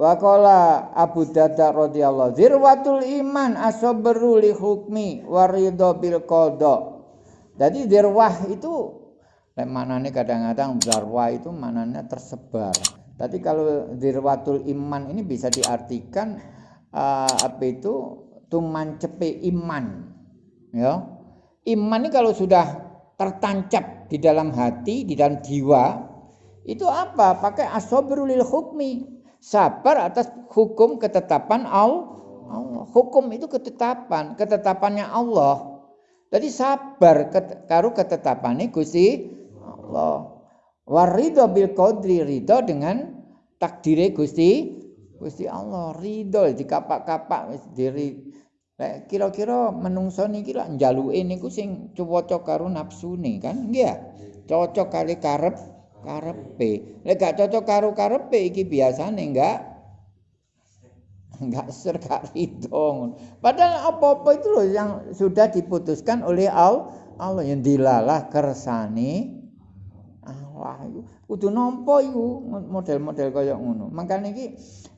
Waqala Abu Darda radhiyallahu zirwatul iman asabru li hukmi waridho bil qada. Jadi dirwah itu maknanya kadang-kadang zarwah itu maknanya tersebar. Tapi kalau dirwatul iman ini bisa diartikan uh, apa itu tuman cepe iman. Ya. Iman ini kalau sudah tertancap di dalam hati, di dalam jiwa, itu apa? Pakai asobru lil hukmi sabar atas hukum ketetapan Allah. Hukum itu ketetapan, ketetapannya Allah. Jadi sabar karo ketetapannya Gusti Allah. Warido bil qadri ridho dengan takdire Gusti Gusti Allah ridho di kapak-kapak diri kira-kira menungso niki lak njaluke niku sing cocok karo nafsune kan nggih cocok kali karep karepe. Lek gak cocok karo karepe iki biasane enggak enggak ser gak. Padahal apa-apa itu loh yang sudah diputuskan oleh Allah, Allah yang dilalah kersane Allah itu kudu nampa iku model-model kaya ngono. Makane iki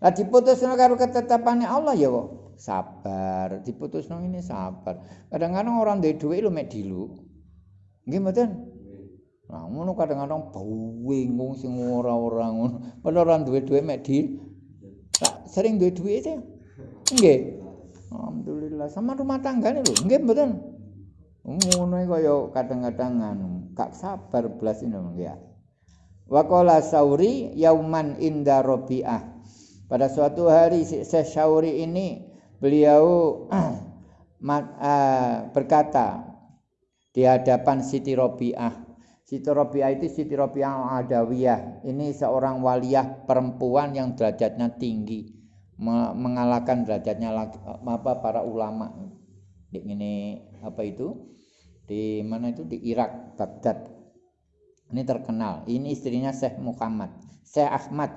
lah diputusno karo ketetapane Allah ya kok sabar, diputusno ini sabar. Kadang-kadang orang duwe dhuwit lho mek dilu. Nggih mboten? Nah, ngono kadang-kadang bingung sing ora-ora ngono. Padahal ora duwe-duwe mek di sering duwe duit itu. Nggih. Alhamdulillah sama rumah tangga nih lho. Nggih mboten. Ngono kaya kadang-kadang anu, gak sabar belas ini ya. Waqala Sauri yauman inda Rabi'ah. Pada suatu hari Syekh Sauri ini beliau uh, berkata di hadapan Siti Rabi'ah Siti Robiah itu Siti Robiah Adawiyah. Ini seorang waliyah perempuan yang derajatnya tinggi. Mengalahkan derajatnya apa para ulama. Di ini apa itu? Di mana itu? Di Irak, Baghdad. Ini terkenal. Ini istrinya Syekh Muhammad. Syekh Ahmad.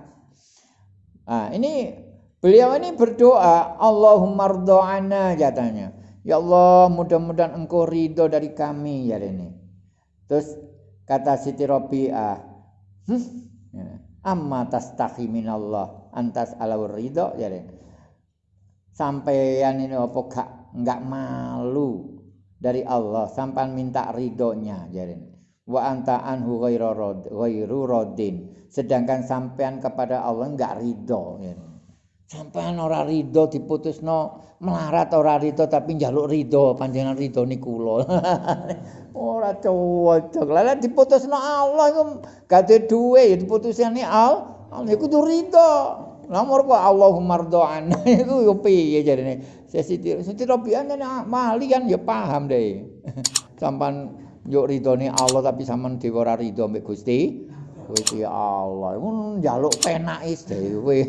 Nah, ini beliau ini berdoa. Allahumma rdo'ana katanya. Ya Allah mudah-mudahan engkau ridho dari kami ya ini. Terus Kata Siti Robi'ah, hm, ya, amma tastahi minallah antas alawur ridho ya Sampaian ini apa gak nggak malu dari Allah sampai minta ridhonya jadi wa anta anhu ghairu rodin sedangkan sampean kepada Allah enggak ridho ya. Sampean ora ridho diputusno melarat ora ridho tapi njaluk ridho panjenengan ridho niku kula ora cocok. Lah diputusno Allah iku gak duwe ya diputusane Allah. Allah iku ridho. Nomor kok Allahumma rdo'an iku yo piye jarene. Siti Siti Robian mali kan ya paham deh. Sampan yo ridhone Allah tapi sampean dhewe ora ridho mbek Gusti. Gusti Allah. Iku njaluk penake dhewe.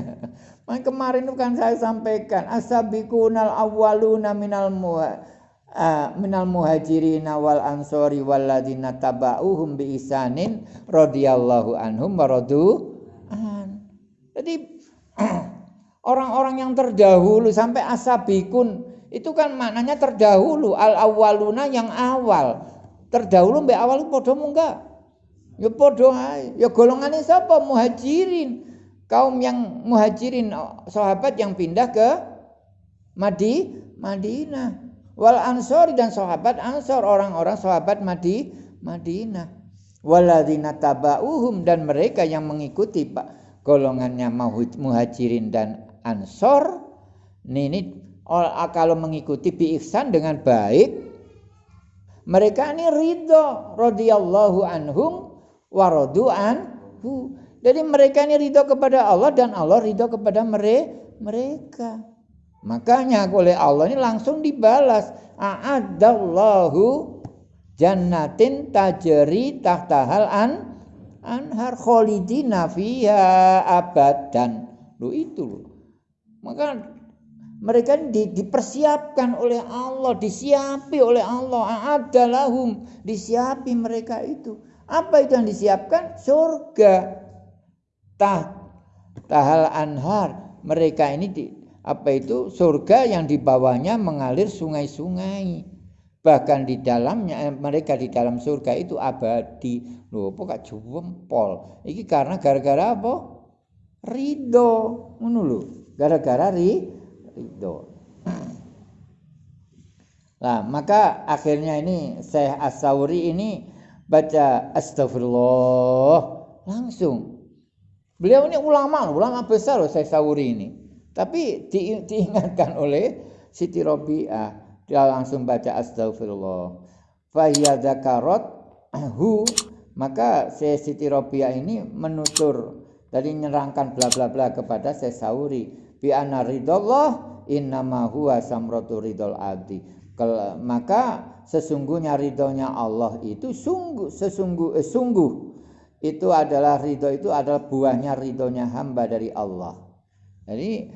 Main kemarin itu kan saya sampaikan asabiqunal awwaluna minal muwa uh, minal muhajirin wal ansori walladzina tabauhum bi isanin radhiyallahu anhum waradu an. Jadi orang-orang yang terdahulu sampai asabikun itu kan maknanya terdahulu al awaluna yang awal. Terdahulu mbek awal padha enggak? Ya padha ae. Ya golongane sapa? Muhajirin. Kaum yang muhajirin sahabat yang pindah ke Madi Madinah wal ansori dan sahabat ansor orang-orang sahabat Madi Madinah waladzina tabauhum dan mereka yang mengikuti pak golongannya muhajirin dan ansor ini kalau mengikuti bi ihsan dengan baik mereka ini ridho radhiyallahu anhum waradu anhu jadi mereka ini ridho kepada Allah dan Allah ridho kepada mereka Makanya oleh Allah ini langsung dibalas. A'adallahu jannatin tajri tahtahal an anhar kholidina fiha abadan. Lu itu loh. Maka mereka di, dipersiapkan oleh Allah, disiapi oleh Allah. A'adalahum, disiapi mereka itu. Apa itu yang disiapkan? Surga. Tah, tahal anhar. Mereka ini di, apa itu? Surga yang di bawahnya mengalir sungai-sungai. Bahkan di dalamnya eh, mereka di dalam surga itu abadi. Loh gak jempol? Ini karena gara-gara apa? Ridho. Ngono lho gara-gara ri ridho. Nah, maka akhirnya ini Syekh As-Sauri ini baca astagfirullah langsung. Beliau ini ulama, ulama besar loh Syekh Sauri ini. Tapi di, diingatkan oleh Siti Robi'ah, dia langsung baca astagfirullah. Zakarat hu maka Syekh Siti Robi'ah ini menutur dari menyerangkan bla bla bla kepada Syekh Sauri bi anna ridallah innama huwa samratu ridol abdi maka sesungguhnya ridhonya Allah itu sungguh sesungguh eh, sungguh itu adalah ridho itu adalah buahnya ridhonya hamba dari Allah. Jadi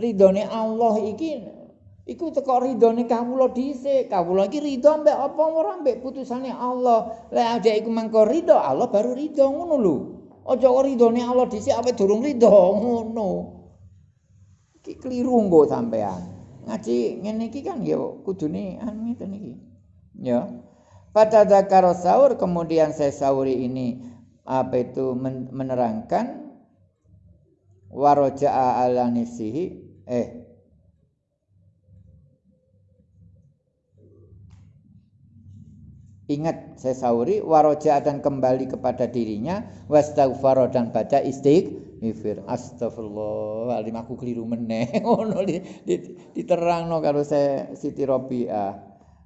ridhonya Allah iki iku teko ridhone kawula dhisik. Kawula iki ridho mbek apa ora mbek putusane Allah. Lek ada iku mangko ridho Allah baru ridho ngono lho. Aja kok Allah dhisik ape durung ridho ngono. Iki kliru nggo sampean. Ngaji ngene iki kan ya kudune anu ngeten iki. Ya. Pada zakar sahur kemudian saya sahuri ini apa itu menerangkan waroja'a ala nifsihi eh Ingat saya sahuri waroja dan kembali kepada dirinya wastaghfar dan baca istighfar. Astagfirullah, alim aku keliru meneh. Ngono diterangno karo saya Siti Robiah.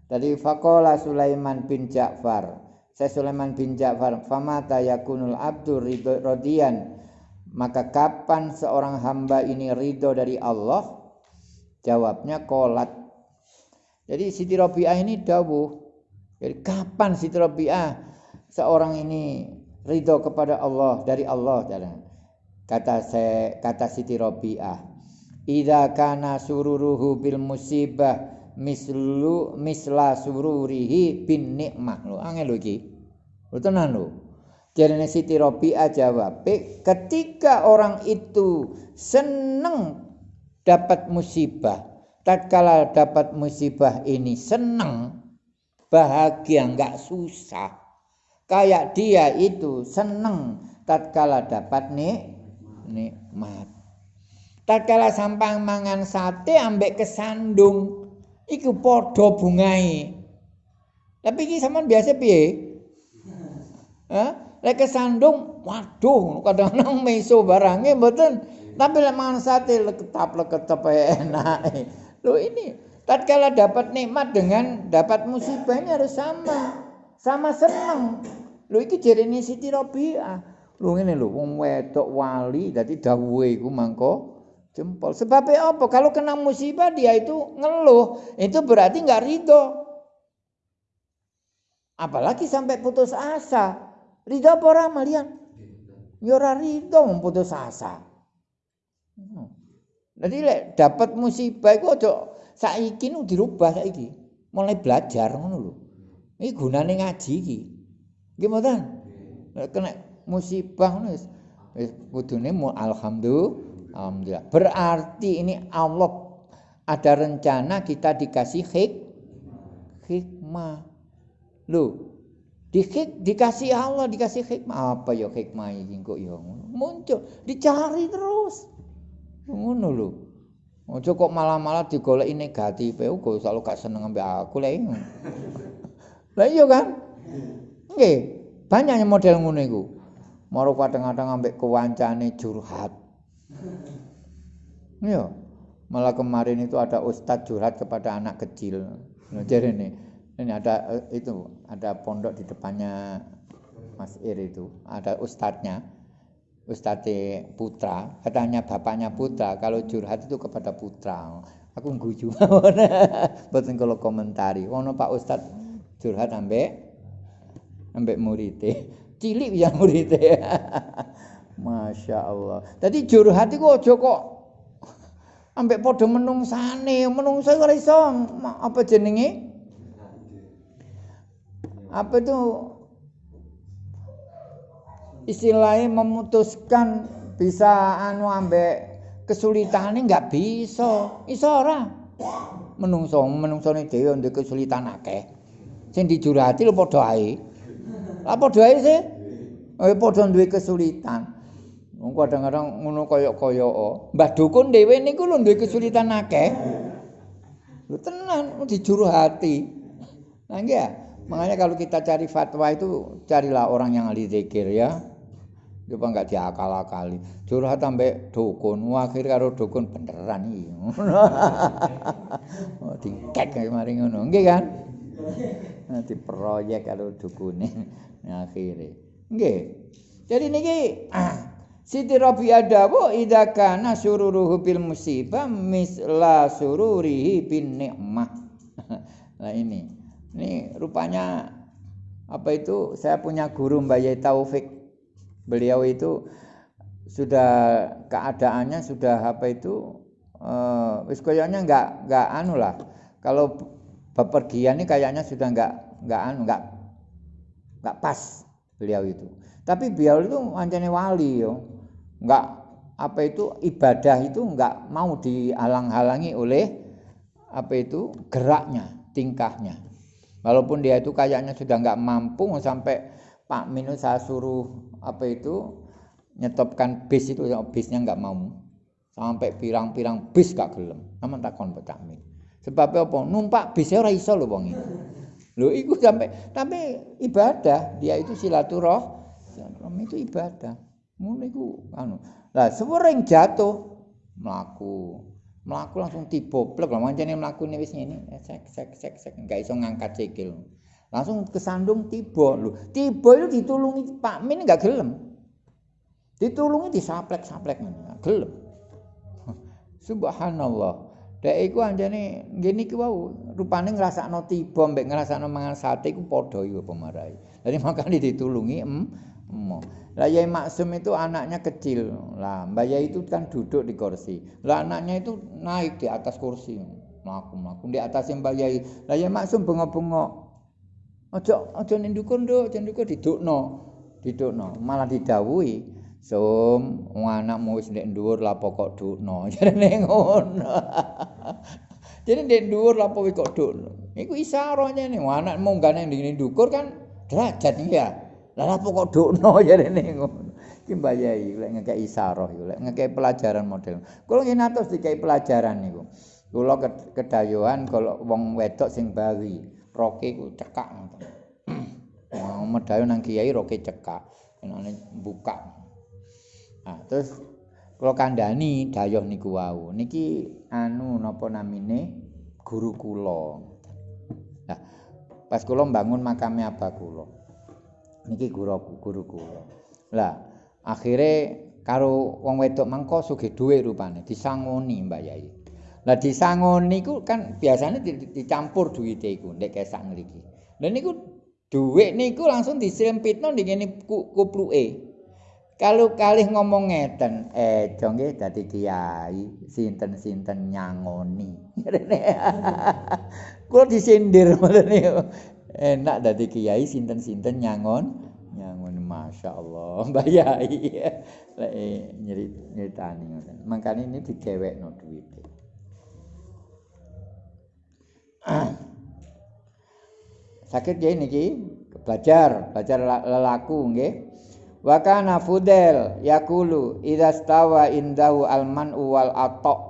Tadi faqala Sulaiman bin Ja'far. Saya Sulaiman bin Ja'far, famata yakunul abdur rodian. Maka kapan seorang hamba ini ridho dari Allah? Jawabnya kolat. Jadi Siti Robiah ini dawuh jadi kapan Siti Rabi'ah seorang ini ridho kepada Allah dari Allah kata saya kata Siti Rabi'ah idza kana sururuhu bil musibah mislu misla sururihi bin nikmah. Lho angel lho iki. Lho tenan jarene Siti Rabi'ah jawab ketika orang itu seneng dapat musibah tatkala dapat musibah ini seneng bahagia nggak susah. Kayak dia itu seneng tatkala dapat nih nikmat tatkala sampang mangan sate ambek kesandung iku podo bungai tapi ini sama biasa piye Hah? Lek kesandung, waduh, kadang-kadang meso barangnya betul. Tapi lek mangan sate leketap leketap enak. Loh ini tatkala dapat nikmat dengan dapat musibah ini harus sama. Sama seneng. Lho iki jarene Siti Rabi'ah. Lho ngene lho wong wedok wali dadi dawuhe iku mangko jempol. Sebabnya apa? Kalau kena musibah dia itu ngeluh, itu berarti nggak ridho. Apalagi sampai putus asa. Ridho apa orang malian? Ya ora ridho putus asa. Jadi lek dapat musibah iku aja saiki nu dirubah saiki. Mulai belajar ngono lho. Iki gunane ngaji iki. Mboten? Kena musibah wis kudune alhamdulillah. Alhamdulillah. Berarti ini Allah ada rencana kita dikasih hik hikmah. Hik, dikasih Allah dikasih hikmah apa ya hikmah ini kok ya muncul dicari terus ngono lho Ojo kok malah-malah digoleki negatif, kok selalu gak seneng ambek aku lek. Lah iya kan? Nggih, banyak model ngono iku. Maro kadang-kadang ambek kewancane curhat. Iya. Malah kemarin itu ada ustadz curhat kepada anak kecil. Nah, jadi ini, ini ada eh, itu, ada pondok di depannya Mas Ir itu, ada ustadznya. Ustadz Putra, katanya bapaknya Putra, kalau curhat itu kepada Putra. Aku nguju. Boten kalau komentari. Ono Pak Ustadz curhat ambek ambek murite. Cilik ya murite. Masya Allah. Tadi curhat itu ojo kok ambek podo menungsane, menungsa ora iso apa jenenge? Apa itu istilahnya memutuskan bisa anu ambek ini nggak bisa iso ora menungso menungso ini dia untuk kesulitan akeh sing dijurati lo podo ae lah podo ae sih oh podo duwe kesulitan Wong kadang-kadang ngono kaya-kaya. Mbah dukun dhewe niku lho duwe kesulitan akeh. Lho tenan dijuru hati. Nah ya, makanya kalau kita cari fatwa itu carilah orang yang ahli zikir ya. Coba enggak diakal-akali. Curhat sampai dukun, akhir karo dukun beneran iki. oh, dikek kaya mari ngono. Nggih kan? Nanti proyek karo dukune akhire. Nggih. Jadi niki ah, Siti Rabi'ah dawu idza kana sururuhu bil musibah misla sururihi bin nikmah. nah ini. Ini rupanya apa itu saya punya guru Mbak Yai Taufik. Beliau itu sudah keadaannya sudah apa itu uh, wis koyonya enggak enggak anu lah. Kalau bepergian ini kayaknya sudah enggak enggak anu enggak enggak pas beliau itu. Tapi beliau itu ancane wali yo. Nggak apa itu ibadah itu nggak mau dihalang-halangi oleh apa itu geraknya, tingkahnya. Walaupun dia itu kayaknya sudah nggak mampu sampai Pak Minu saya suruh apa itu nyetopkan bis itu ya bisnya nggak mau. Sampai pirang-pirang bis gak gelem. Sama takon Pak Min sebab apa? Numpak bisnya ora iso lho wong lho iku sampai tapi ibadah dia itu silaturahmi itu ibadah Ngono iku anu. Lah sering jatuh mlaku. Mlaku langsung tiboblek lah mancene mlakune wis ngene. Eh, sek sek sek sek enggak iso ngangkat sikil. Langsung kesandung tiba lho. Tiba itu ditulungi Pak Min enggak gelem. Ditulungi disaplek-saplek ngene. Gelem. Subhanallah. Dek iku anjane ngene iki wau rupane ngrasakno tiba mbek ngrasakno mangan sate iku padha iku pemarai. Jadi makane ditulungi em, em. Lah Yai Maksum itu anaknya kecil. Lah Mbak Yai itu kan duduk di kursi. Lah anaknya itu naik di atas kursi. Melaku-melaku di atas Mbak Yai. Lah Yai Maksum bengok-bengok. Ojo ning dukun nduk, jan dukun didukno. Didukno, malah didhawuhi. Sum, wong anakmu wis ndek dhuwur lah pokok dukno. Jarene ngono. Jadi ndek dhuwur lah pokok kok dukno. Iku isarahnya nih, anakmu gak nang ndek dukur kan derajat ya. Lah apa kok dokno jarene ngono. Iki mbayai lek ngekeki isarah iku lek ngekeki pelajaran model. Kulo ngene atus dikai pelajaran niku. Kulo kedayuhan kalau wong wedok sing bawi, roke ku cekak ngoten. Wong medayo nang kiai roke cekak. Enane buka. Nah, terus kulo kandhani dayoh niku wau. Niki anu napa namine guru kula. Nah, pas kula bangun makame apa kula. niki guru guruku. Lah, akhire karo wong wedok mangko sugih dhuwit rupane disangoni Mbak Yai. Lah disangoni ku kan biasanya dicampur duwite iku nek kesak ngriki. Lah niku dhuwit niku langsung diselempitno ning ngene kupluke. Kalau kalih ngomong ngeten, eh jongge dadi kiai, sinten-sinten nyangoni. Kulo disindir enak dadi kiai sinten-sinten nyangon nyangon masyaallah mbah yai. Lek nyerit nyritani ngoten. Mangkane ini dicewekno duit sakit ya belajar belajar lelaku nggih wa kana fudel yaqulu idza stawa indahu alman wal atok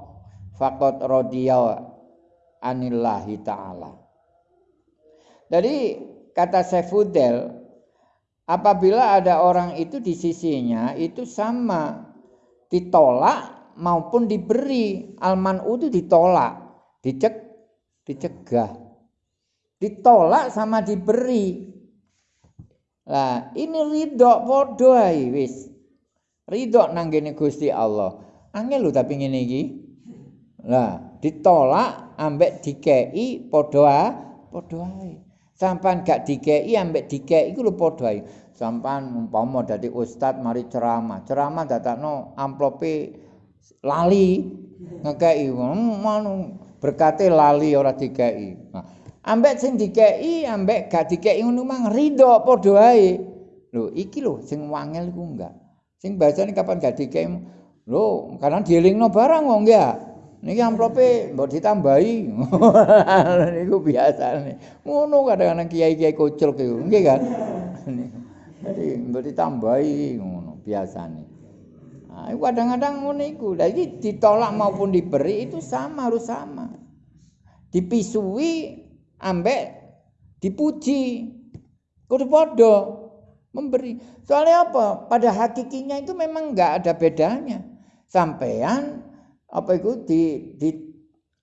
faqad radiya anillahi ta'ala Jadi kata Sefudel, apabila ada orang itu di sisinya itu sama ditolak maupun diberi. Almanu itu ditolak, dicek, dicegah. Ditolak sama diberi. Lah, ini ridho podo wis. Ridho nang gene Gusti Allah. Angel lho tapi ngene iki. Lah, ditolak ambek dikei padha padha ae. sampan gak dikei ambek dikei iku lho padha ae sampan umpama dadi ustad mari ceramah ceramah dadakno amplope lali ngekei ngono berkate lali ora dikei nah, ambek sing dikei ambek gak dikei ngono mang rido padha ae lho iki lho sing wangel iku enggak sing bacane kapan gak dikei lho karena dielingno barang wong ya Niki amplope mbok ditambahi. Niku biasane. Ngono kadang-kadang kiai-kiai kocel kiku, nggih kan? Jadi mbok ditambahi ngono biasane. Nah, kadang-kadang ngono iku. Jadi ditolak maupun diberi itu sama harus sama. Dipisui ambek dipuji. Kudu padha memberi. Soalnya apa? Pada hakikinya itu memang enggak ada bedanya. Sampean apa itu di, di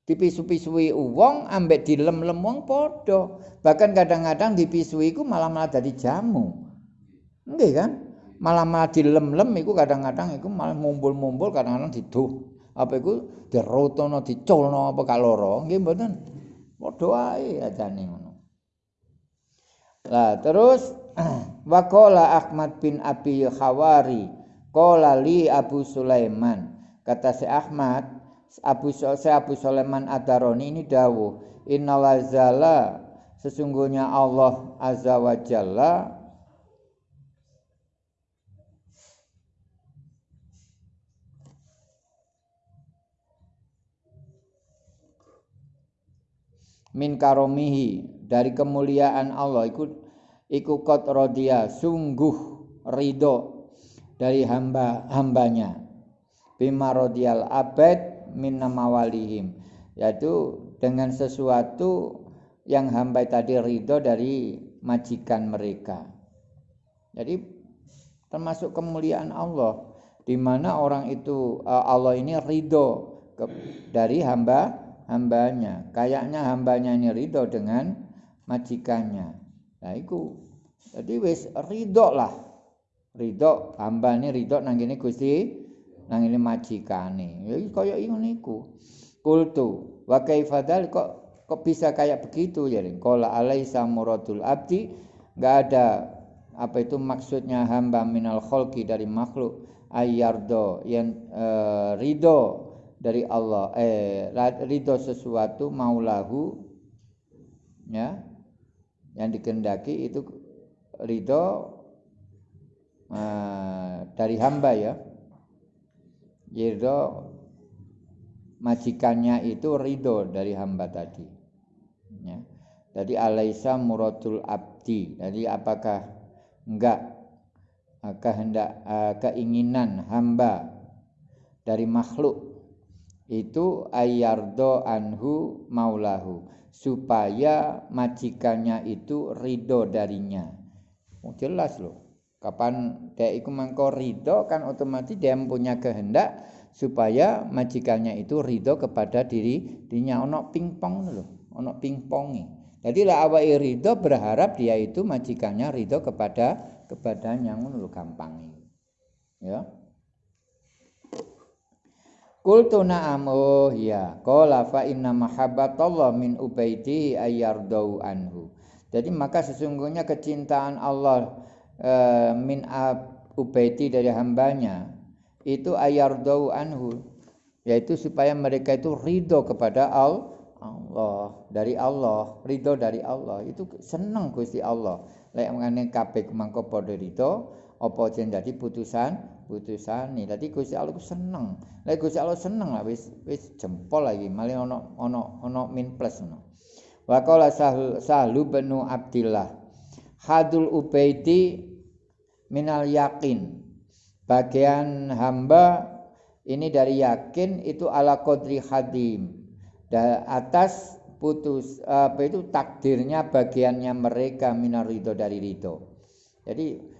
dipisu-pisui uang ambek dilem-lem wong padha. Bahkan kadang-kadang dipisui iku malah malah jadi jamu. Nggih kan? Malah malah dilem-lem iku kadang-kadang iku malah mumbul-mumbul kadang-kadang diduh. Apa iku dirotono diculno apa kaloro. Nggih mboten. Padha wae ajane ngono. Lah terus Wakola Ahmad bin Abi Khawari Kola li Abu Sulaiman Kata si Ahmad Abu, si Abu Sulaiman Adaroni ini dawuh Innalazala Sesungguhnya Allah Azza wa Jalla min karomihi dari kemuliaan Allah. Iku iku kot rodia sungguh ridho dari hamba hambanya. Bima rodial abad min namawalihim. Yaitu dengan sesuatu yang hamba tadi ridho dari majikan mereka. Jadi termasuk kemuliaan Allah di mana orang itu eh, Allah ini ridho dari hamba hambanya. Kayaknya hambanya ini ridho dengan majikannya. Nah itu. Jadi wis ridho lah. Ridho hamba ini ridho nang ini Gusti nang ini majikane. Ya kaya ngono iku. Kultu wa kaifadal kok kok bisa kayak begitu ya Qala alaisa muradul abdi enggak ada apa itu maksudnya hamba minal kholki dari makhluk ayardo yang e, ridho dari Allah. Eh ridho sesuatu maulahu ya yang dikendaki itu ridho uh, dari hamba ya. Ridho majikannya itu ridho dari hamba tadi ya. Jadi alaisa muradul abdi. Jadi apakah enggak kehendak uh, keinginan hamba dari makhluk itu ayardo anhu maulahu supaya majikannya itu ridho darinya. Oh, jelas loh. Kapan dia itu mangko ridho kan otomatis dia punya kehendak supaya majikannya itu ridho kepada diri dirinya. Ono pingpong loh ono pingpongi jadi lah awal ridho berharap dia itu majikannya ridho kepada kepadanya. Ngono gampang ya Qultu na'am. Oh ya qala fa inna mahabbatallah min ubaidi ayardau anhu. Jadi maka sesungguhnya kecintaan Allah e, min ubaidi dari hambanya itu ayardau anhu. Yaitu supaya mereka itu ridho kepada Allah. Dari Allah ridho dari Allah. Itu senang Gusti Allah. Lek mengane kabeh mangko padha ridho apa jen dadi putusan putusane. Dadi Gusti Allah ku seneng. Lek Gusti Allah seneng lah wis wis jempol lagi malah ono ono ono min plus no. Wa qala sahlu, benu Abdillah. Hadul ubaidi minal yakin. Bagian hamba ini dari yakin itu ala qadri hadim. Da, atas putus apa itu takdirnya bagiannya mereka minar ridho dari ridho. Jadi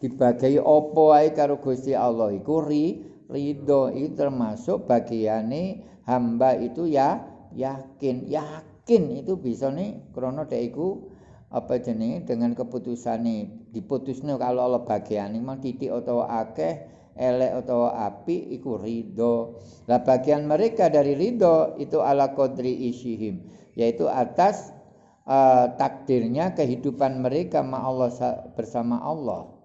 dibagai opo wae karo Gusti Allah iku ri ridho itu termasuk bagiane hamba itu ya yakin. Yakin itu bisa nih krono dek iku apa jenenge? Dengan keputusane diputusno kalau Allah bagiane mang titik atau akeh elek atau api iku ridho. Lah bagian mereka dari ridho itu ala kodri isyihim yaitu atas uh, takdirnya kehidupan mereka ma Allah bersama Allah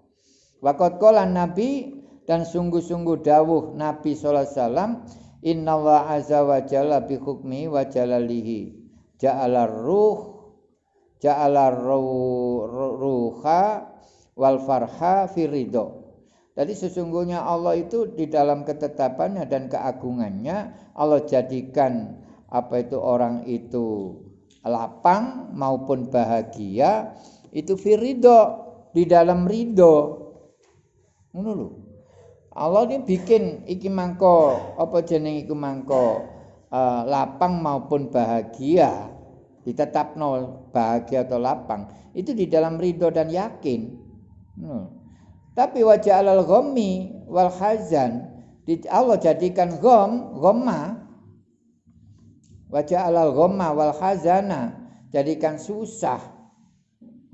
Waqat qala Nabi dan sungguh-sungguh dawuh Nabi sallallahu alaihi wasallam inna wa azza wa jalla bi hukmi wa jalalihi. Ja'ala ruh ja'ala ruha wal farha fi ridho. Jadi sesungguhnya Allah itu di dalam ketetapannya dan keagungannya Allah jadikan apa itu orang itu lapang maupun bahagia itu ridho di dalam ridho ngono lho Allah ini bikin iki mangko apa jeneng iku mangko uh, lapang maupun bahagia ditetapno bahagia atau lapang itu di dalam ridho dan yakin. Hmm. Tapi wajah alal ghammi wal hazan Allah jadikan gham, ghamma wajah alal ghamma wal hazana jadikan susah.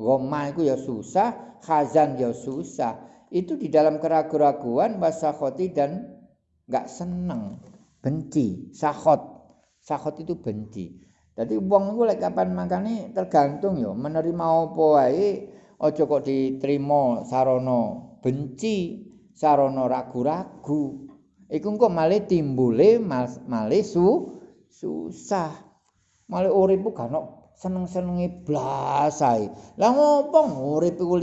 Ghamma itu ya susah, hazan ya susah itu di dalam keraguan-raguan wasakhoti dan nggak seneng benci sahot sahot itu benci. Jadi wong iku lek kapan makane tergantung yo menerima apa wae aja kok diterima sarana benci sarana ragu-ragu. Iku engko malih timbule malih su susah. Malih urip ku gak seneng-senenge blas ae. Lah ngopo urip iku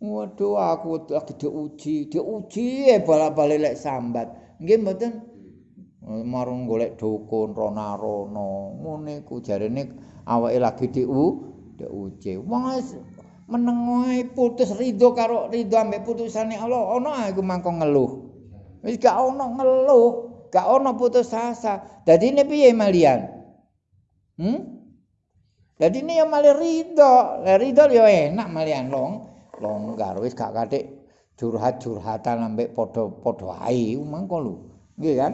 Waduh aku lagi diuji, diuji e bala-bali lek sambat. Nggih mboten marung golek dukun rona-rono. Ngene ku jarene awake lagi diu diuji. Wong meneng wae putus ridho karo ridho ambek putusane Allah. Ono aku mangko ngeluh. Wis gak ono ngeluh, gak ono putus asa. Dadi ini piye malian? Hmm? Dadi ini ya malah ridho. Lah ridho ya enak malian long. Longgar wis gak katik curhat-curhatan ambek padha-padha ae mangko lho. Nggih kan?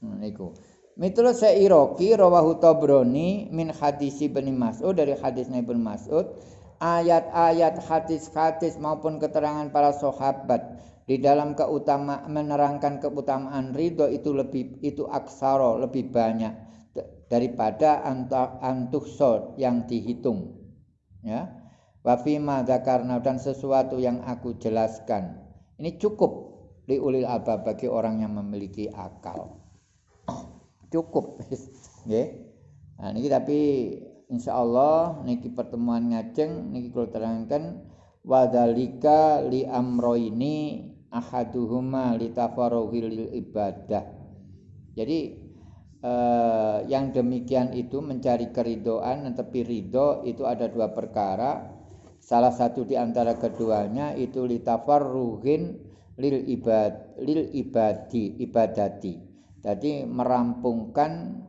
Nah, niku. Miturut Sa'iraki rawahu Tabrani min hadis Ibnu Mas'ud dari hadis Ibnu Mas'ud ayat-ayat hadis-hadis maupun keterangan para sahabat di dalam keutamaan menerangkan keutamaan ridho itu lebih itu aksaro lebih banyak daripada antuh yang dihitung. Ya Wafima zakarna dan sesuatu yang aku jelaskan. Ini cukup di ulil alba bagi orang yang memiliki akal. Cukup. Nggih. Nah niki tapi insyaallah niki pertemuan ngajeng niki kula terangkan wadzalika li amroini ahaduhuma li ibadah. Jadi eh, yang demikian itu mencari keridoan tapi ridho itu ada dua perkara Salah satu di antara keduanya itu litafarruhin lil ibad lil ibadi ibadati. Jadi merampungkan